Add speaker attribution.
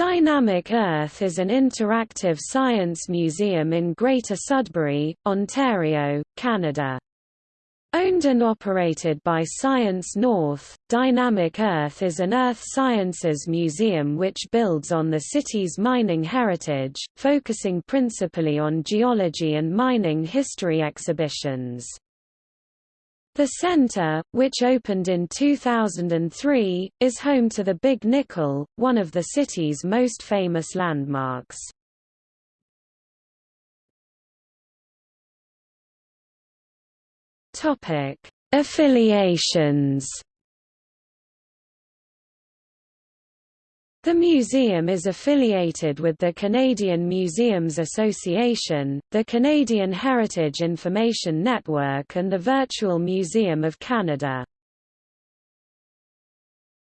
Speaker 1: Dynamic Earth is an interactive science museum in Greater Sudbury, Ontario, Canada. Owned and operated by Science North, Dynamic Earth is an earth sciences museum which builds on the city's mining heritage, focusing principally on geology and mining history exhibitions. The center, which opened in 2003, is home to the Big Nickel, one of the city's most famous landmarks. Topic: Affiliations. The museum is affiliated with the Canadian Museums Association, the Canadian Heritage Information Network and the Virtual Museum of Canada.